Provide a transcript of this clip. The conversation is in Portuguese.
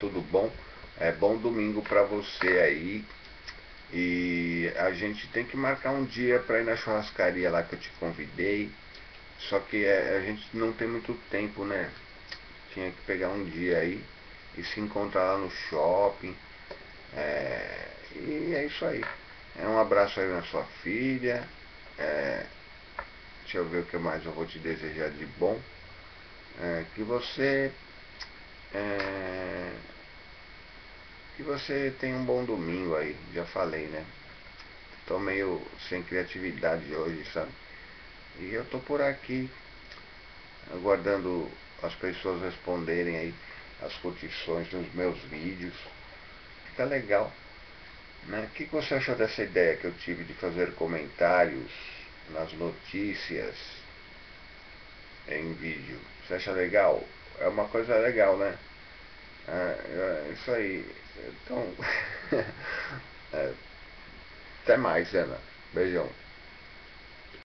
tudo bom? É bom domingo para você aí. E a gente tem que marcar um dia para ir na churrascaria lá que eu te convidei. Só que é, a gente não tem muito tempo, né? Tinha que pegar um dia aí e se encontrar lá no shopping. É, e é isso aí. É um abraço aí na sua filha. É, deixa eu ver o que mais eu vou te desejar de bom. É, que você é, você tenha um bom domingo aí, já falei, né? Tô meio sem criatividade hoje, sabe? E eu tô por aqui, aguardando as pessoas responderem aí as curtições nos meus vídeos. Fica legal. Né? O que você achou dessa ideia que eu tive de fazer comentários nas notícias em vídeo? Você acha legal? é uma coisa legal, né? É, é isso aí. Então, é, até mais, Ana. Beijão.